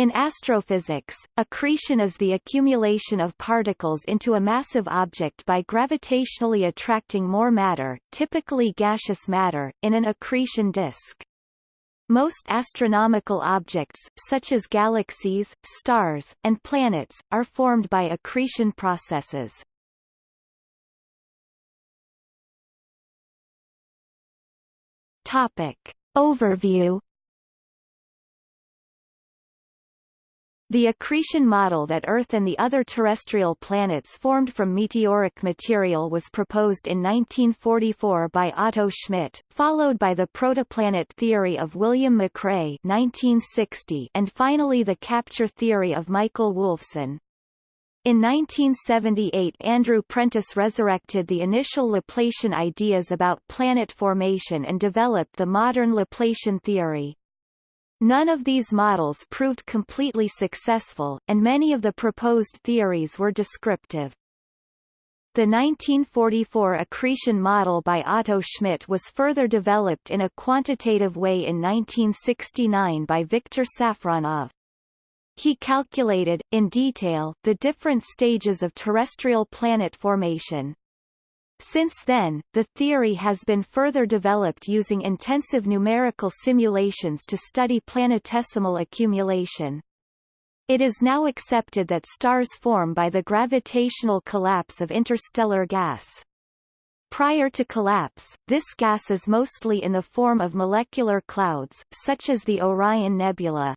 In astrophysics, accretion is the accumulation of particles into a massive object by gravitationally attracting more matter, typically gaseous matter, in an accretion disk. Most astronomical objects, such as galaxies, stars, and planets, are formed by accretion processes. Topic. Overview The accretion model that Earth and the other terrestrial planets formed from meteoric material was proposed in 1944 by Otto Schmidt, followed by the protoplanet theory of William McCrea 1960 and finally the capture theory of Michael Woolfson. In 1978 Andrew Prentice resurrected the initial Laplacian ideas about planet formation and developed the modern Laplacian theory. None of these models proved completely successful, and many of the proposed theories were descriptive. The 1944 accretion model by Otto Schmidt was further developed in a quantitative way in 1969 by Viktor Safronov. He calculated, in detail, the different stages of terrestrial planet formation. Since then, the theory has been further developed using intensive numerical simulations to study planetesimal accumulation. It is now accepted that stars form by the gravitational collapse of interstellar gas. Prior to collapse, this gas is mostly in the form of molecular clouds, such as the Orion Nebula.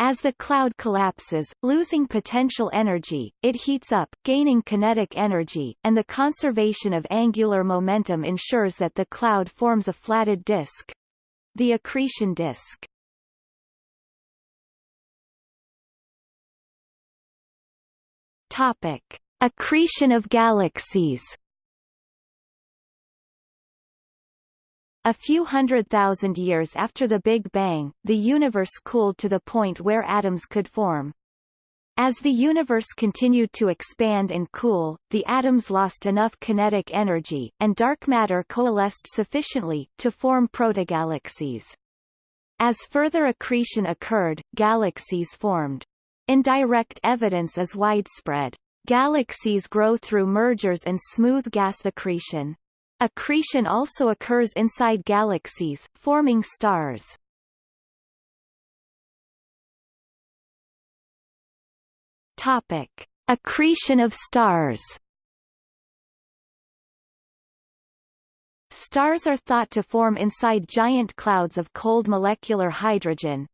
As the cloud collapses, losing potential energy, it heats up, gaining kinetic energy, and the conservation of angular momentum ensures that the cloud forms a flatted disk. The accretion disk. Topic. Accretion of galaxies A few hundred thousand years after the Big Bang, the universe cooled to the point where atoms could form. As the universe continued to expand and cool, the atoms lost enough kinetic energy, and dark matter coalesced sufficiently, to form protogalaxies. As further accretion occurred, galaxies formed. Indirect evidence is widespread. Galaxies grow through mergers and smooth gas accretion. Accretion also occurs inside galaxies, forming stars. Topic: Accretion of stars. Stars are thought to form inside giant clouds of cold molecular hydrogen.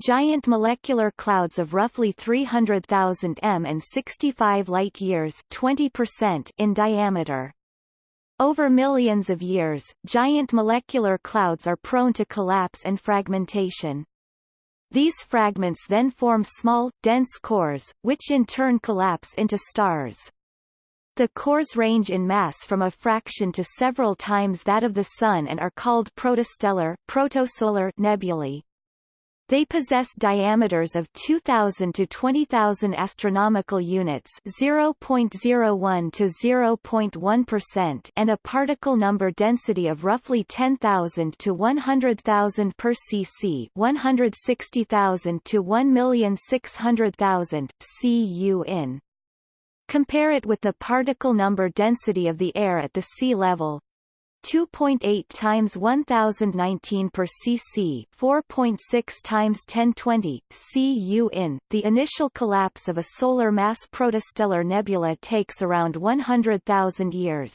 Giant molecular clouds of roughly 300,000 m and 65 light-years in diameter. Over millions of years, giant molecular clouds are prone to collapse and fragmentation. These fragments then form small, dense cores, which in turn collapse into stars. The cores range in mass from a fraction to several times that of the Sun and are called protostellar protosolar nebulae. They possess diameters of 2000 to 20000 astronomical units, 0.01 to 0.1% and a particle number density of roughly 10,000 to 100,000 per cc, 160,000 to 1,600,000 cu in. Compare it with the particle number density of the air at the sea level, 2.8 times 1019 per cc 4.6 times 1020 cu in. The initial collapse of a solar mass protostellar nebula takes around 100,000 years.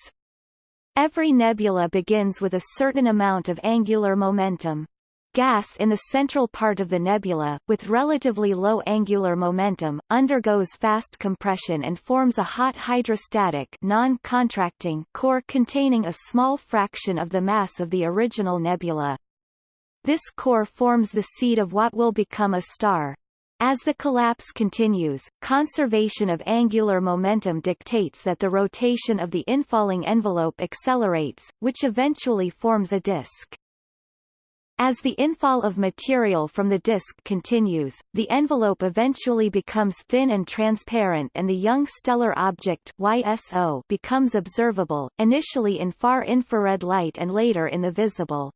Every nebula begins with a certain amount of angular momentum. Gas in the central part of the nebula, with relatively low angular momentum, undergoes fast compression and forms a hot hydrostatic non-contracting core containing a small fraction of the mass of the original nebula. This core forms the seed of what will become a star. As the collapse continues, conservation of angular momentum dictates that the rotation of the infalling envelope accelerates, which eventually forms a disk. As the infall of material from the disk continues, the envelope eventually becomes thin and transparent and the young stellar object YSO becomes observable, initially in far infrared light and later in the visible.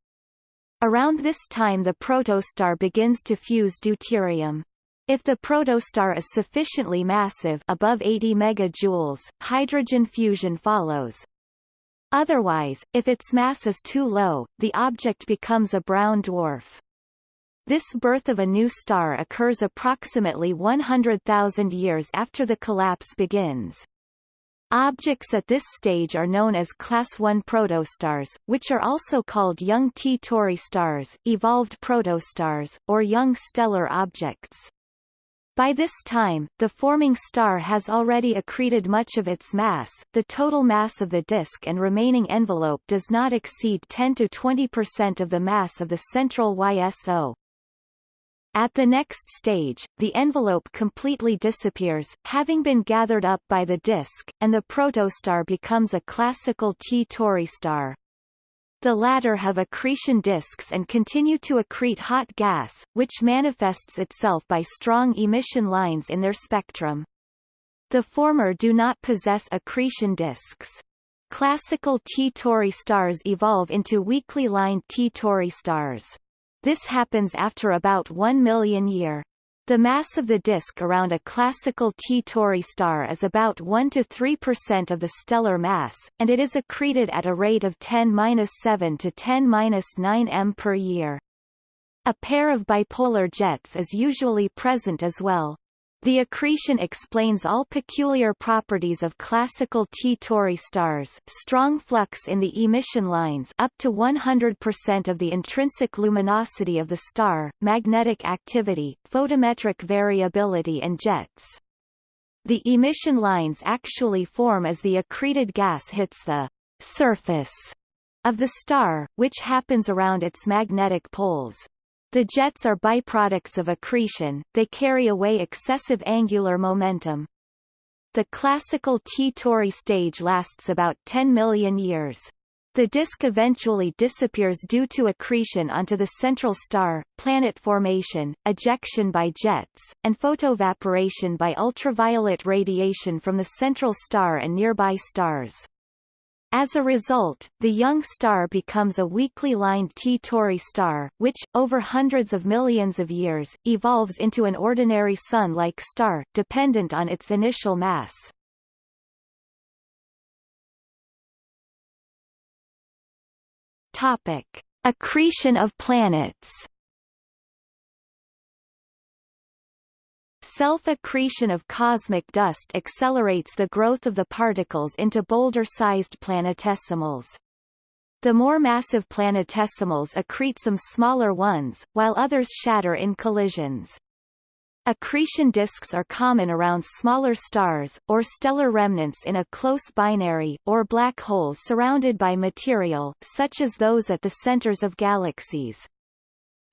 Around this time the protostar begins to fuse deuterium. If the protostar is sufficiently massive above 80 megajoules, hydrogen fusion follows. Otherwise, if its mass is too low, the object becomes a brown dwarf. This birth of a new star occurs approximately 100,000 years after the collapse begins. Objects at this stage are known as Class I protostars, which are also called young T Tauri stars, evolved protostars, or young stellar objects. By this time, the forming star has already accreted much of its mass, the total mass of the disk and remaining envelope does not exceed 10 to 20% of the mass of the central YSO. At the next stage, the envelope completely disappears, having been gathered up by the disk, and the protostar becomes a classical T Tauri star. The latter have accretion disks and continue to accrete hot gas, which manifests itself by strong emission lines in their spectrum. The former do not possess accretion disks. Classical T Tauri stars evolve into weakly lined T Tauri stars. This happens after about 1 million year. The mass of the disk around a classical T Tauri star is about 1 to 3% of the stellar mass, and it is accreted at a rate of 10-7 to 10-9 m per year. A pair of bipolar jets is usually present as well. The accretion explains all peculiar properties of classical T Tauri stars strong flux in the emission lines up to 100% of the intrinsic luminosity of the star, magnetic activity, photometric variability and jets. The emission lines actually form as the accreted gas hits the surface of the star, which happens around its magnetic poles. The jets are byproducts of accretion, they carry away excessive angular momentum. The classical T Tauri stage lasts about 10 million years. The disk eventually disappears due to accretion onto the central star, planet formation, ejection by jets, and photoevaporation by ultraviolet radiation from the central star and nearby stars. As a result, the young star becomes a weakly lined T Tauri star, which, over hundreds of millions of years, evolves into an ordinary Sun-like star, dependent on its initial mass. Topic. Accretion of planets Self-accretion of cosmic dust accelerates the growth of the particles into boulder-sized planetesimals. The more massive planetesimals accrete some smaller ones, while others shatter in collisions. Accretion disks are common around smaller stars, or stellar remnants in a close binary, or black holes surrounded by material, such as those at the centers of galaxies.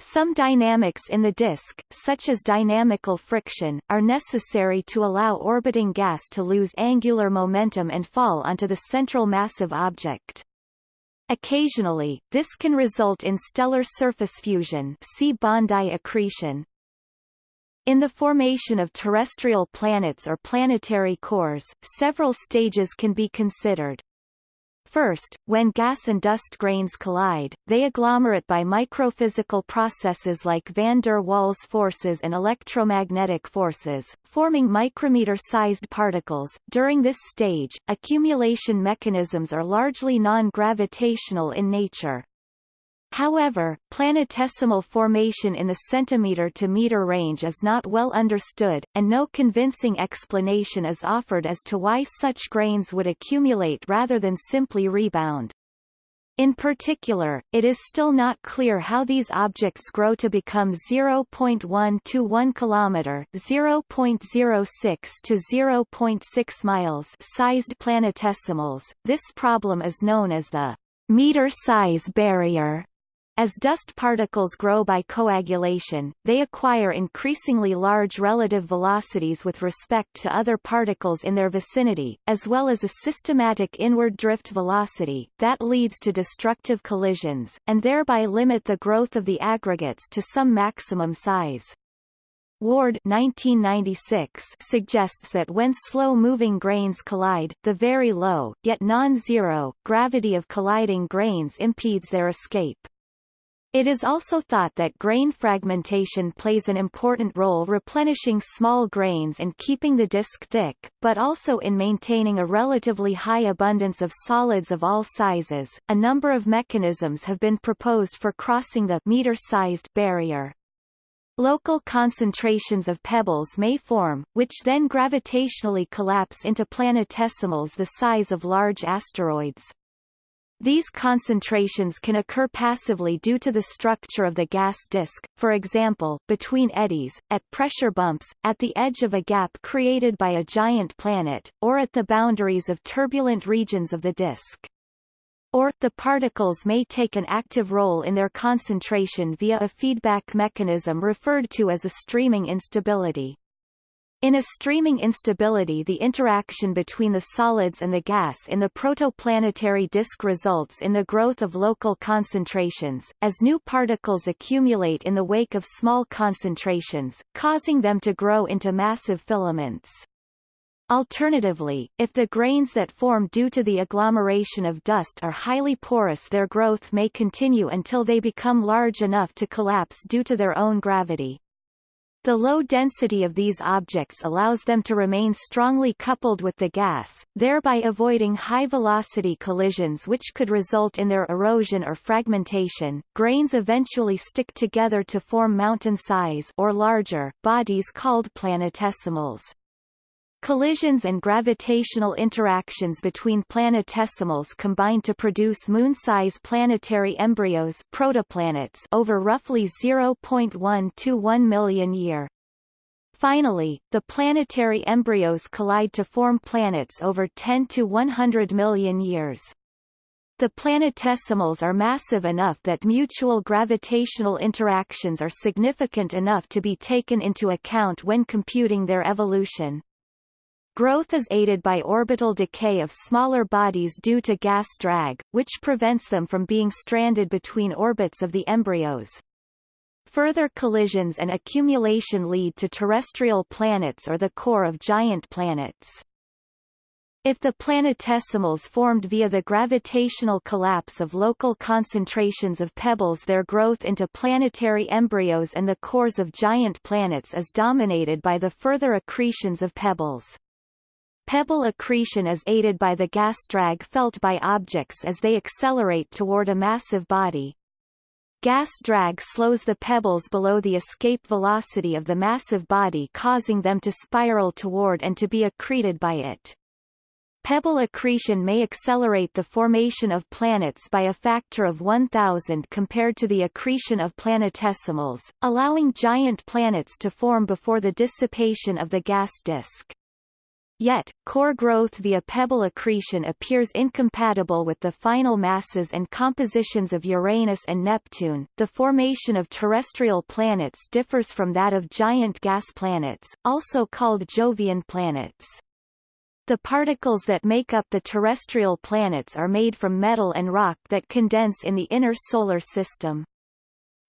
Some dynamics in the disk, such as dynamical friction, are necessary to allow orbiting gas to lose angular momentum and fall onto the central massive object. Occasionally, this can result in stellar surface fusion see Bondi accretion. In the formation of terrestrial planets or planetary cores, several stages can be considered. First, when gas and dust grains collide, they agglomerate by microphysical processes like van der Waals forces and electromagnetic forces, forming micrometer-sized particles. During this stage, accumulation mechanisms are largely non-gravitational in nature. However, planetesimal formation in the centimeter to meter range is not well understood, and no convincing explanation is offered as to why such grains would accumulate rather than simply rebound. In particular, it is still not clear how these objects grow to become 0.1 to 1 km 0.06 to 0.6 miles sized planetesimals. This problem is known as the meter size barrier. As dust particles grow by coagulation, they acquire increasingly large relative velocities with respect to other particles in their vicinity, as well as a systematic inward drift velocity, that leads to destructive collisions, and thereby limit the growth of the aggregates to some maximum size. Ward 1996 suggests that when slow-moving grains collide, the very low, yet non-zero, gravity of colliding grains impedes their escape. It is also thought that grain fragmentation plays an important role replenishing small grains and keeping the disk thick, but also in maintaining a relatively high abundance of solids of all sizes. A number of mechanisms have been proposed for crossing the meter-sized barrier. Local concentrations of pebbles may form, which then gravitationally collapse into planetesimals the size of large asteroids. These concentrations can occur passively due to the structure of the gas disk, for example, between eddies, at pressure bumps, at the edge of a gap created by a giant planet, or at the boundaries of turbulent regions of the disk. Or, the particles may take an active role in their concentration via a feedback mechanism referred to as a streaming instability. In a streaming instability the interaction between the solids and the gas in the protoplanetary disk results in the growth of local concentrations, as new particles accumulate in the wake of small concentrations, causing them to grow into massive filaments. Alternatively, if the grains that form due to the agglomeration of dust are highly porous their growth may continue until they become large enough to collapse due to their own gravity. The low density of these objects allows them to remain strongly coupled with the gas, thereby avoiding high-velocity collisions which could result in their erosion or fragmentation. Grains eventually stick together to form mountain-size or larger bodies called planetesimals. Collisions and gravitational interactions between planetesimals combine to produce moon-size planetary embryos protoplanets over roughly 0.1 to 1 million year. Finally, the planetary embryos collide to form planets over 10 to 100 million years. The planetesimals are massive enough that mutual gravitational interactions are significant enough to be taken into account when computing their evolution. Growth is aided by orbital decay of smaller bodies due to gas drag, which prevents them from being stranded between orbits of the embryos. Further collisions and accumulation lead to terrestrial planets or the core of giant planets. If the planetesimals formed via the gravitational collapse of local concentrations of pebbles their growth into planetary embryos and the cores of giant planets is dominated by the further accretions of pebbles. Pebble accretion is aided by the gas drag felt by objects as they accelerate toward a massive body. Gas drag slows the pebbles below the escape velocity of the massive body causing them to spiral toward and to be accreted by it. Pebble accretion may accelerate the formation of planets by a factor of 1000 compared to the accretion of planetesimals, allowing giant planets to form before the dissipation of the gas disk. Yet, core growth via pebble accretion appears incompatible with the final masses and compositions of Uranus and Neptune. The formation of terrestrial planets differs from that of giant gas planets, also called Jovian planets. The particles that make up the terrestrial planets are made from metal and rock that condense in the inner solar system.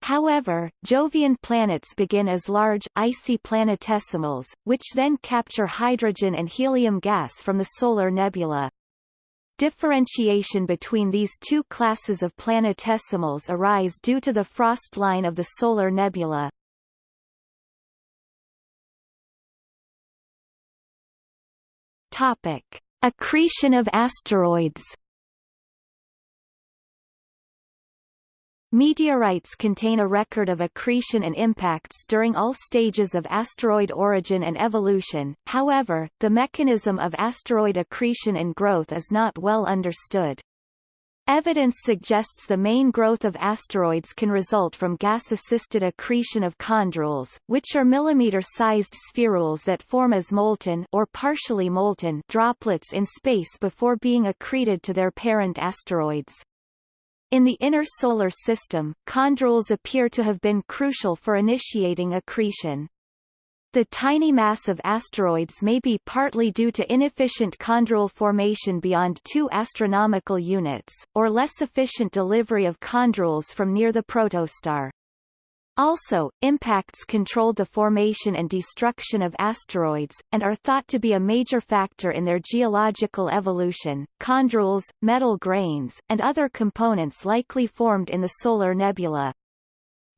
However, Jovian planets begin as large, icy planetesimals, which then capture hydrogen and helium gas from the solar nebula. Differentiation between these two classes of planetesimals arise due to the frost line of the solar nebula. Topic: Accretion of asteroids Meteorites contain a record of accretion and impacts during all stages of asteroid origin and evolution, however, the mechanism of asteroid accretion and growth is not well understood. Evidence suggests the main growth of asteroids can result from gas-assisted accretion of chondrules, which are millimeter-sized spherules that form as molten or partially molten droplets in space before being accreted to their parent asteroids. In the inner solar system, chondrules appear to have been crucial for initiating accretion. The tiny mass of asteroids may be partly due to inefficient chondrule formation beyond 2 astronomical units, or less efficient delivery of chondrules from near the protostar. Also, impacts controlled the formation and destruction of asteroids, and are thought to be a major factor in their geological evolution. Chondrules, metal grains, and other components likely formed in the solar nebula.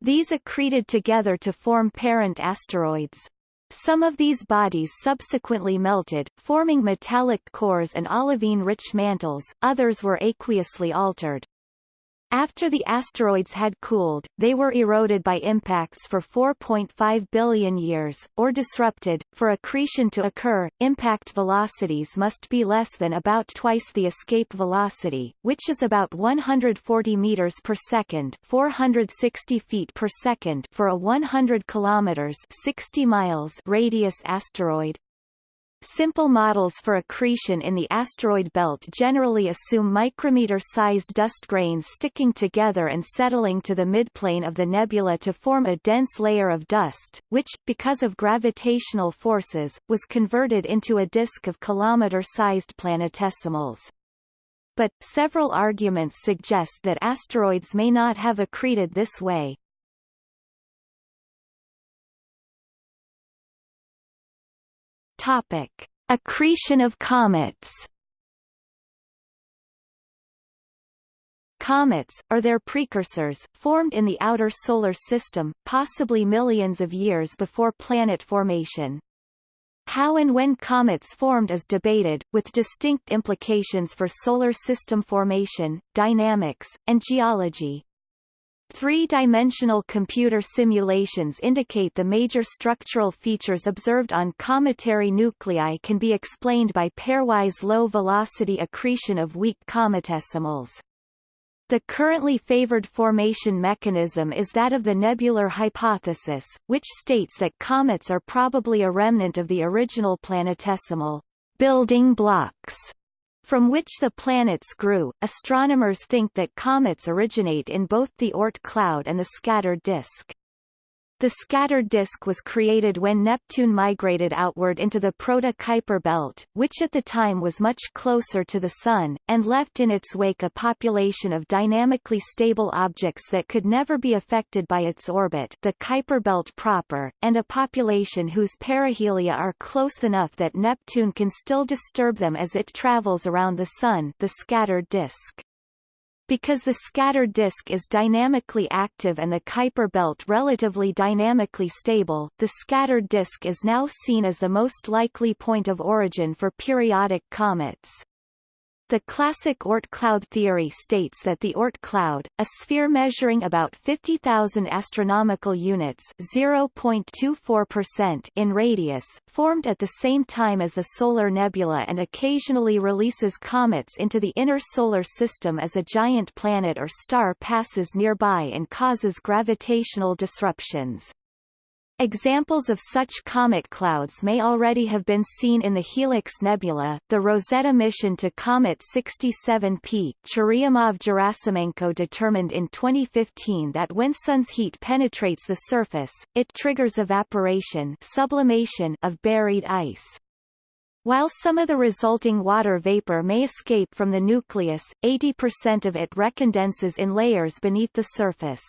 These accreted together to form parent asteroids. Some of these bodies subsequently melted, forming metallic cores and olivine-rich mantles, others were aqueously altered. After the asteroids had cooled, they were eroded by impacts for 4.5 billion years, or disrupted. For accretion to occur, impact velocities must be less than about twice the escape velocity, which is about 140 meters per second, 460 feet per second for a 100 kilometers 60 miles radius asteroid, Simple models for accretion in the asteroid belt generally assume micrometer-sized dust grains sticking together and settling to the midplane of the nebula to form a dense layer of dust, which, because of gravitational forces, was converted into a disk of kilometer-sized planetesimals. But, several arguments suggest that asteroids may not have accreted this way. Topic: Accretion of comets. Comets, or their precursors, formed in the outer solar system, possibly millions of years before planet formation. How and when comets formed is debated, with distinct implications for solar system formation, dynamics, and geology. Three-dimensional computer simulations indicate the major structural features observed on cometary nuclei can be explained by pairwise low-velocity accretion of weak cometesimals. The currently favored formation mechanism is that of the nebular hypothesis, which states that comets are probably a remnant of the original planetesimal building blocks from which the planets grew. Astronomers think that comets originate in both the Oort cloud and the scattered disk. The scattered disk was created when Neptune migrated outward into the Proto-Kuiper belt, which at the time was much closer to the Sun, and left in its wake a population of dynamically stable objects that could never be affected by its orbit the Kuiper belt proper, and a population whose perihelia are close enough that Neptune can still disturb them as it travels around the Sun the scattered disk. Because the scattered disk is dynamically active and the Kuiper belt relatively dynamically stable, the scattered disk is now seen as the most likely point of origin for periodic comets. The classic Oort cloud theory states that the Oort cloud, a sphere measuring about 50,000 astronomical units (0.24%) in radius, formed at the same time as the solar nebula and occasionally releases comets into the inner solar system as a giant planet or star passes nearby and causes gravitational disruptions. Examples of such comet clouds may already have been seen in the Helix Nebula. The Rosetta mission to Comet 67P Churyumov-Gerasimenko determined in 2015 that when sun's heat penetrates the surface, it triggers evaporation sublimation of buried ice. While some of the resulting water vapor may escape from the nucleus, 80% of it recondenses in layers beneath the surface.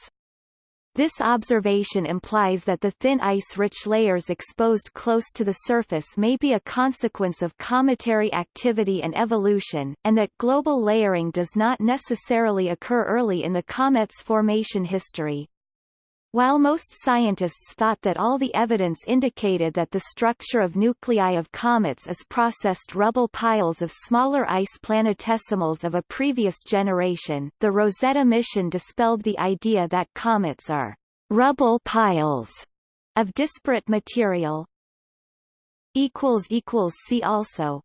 This observation implies that the thin ice-rich layers exposed close to the surface may be a consequence of cometary activity and evolution, and that global layering does not necessarily occur early in the comet's formation history. While most scientists thought that all the evidence indicated that the structure of nuclei of comets is processed rubble piles of smaller ice planetesimals of a previous generation, the Rosetta mission dispelled the idea that comets are rubble piles of disparate material. See also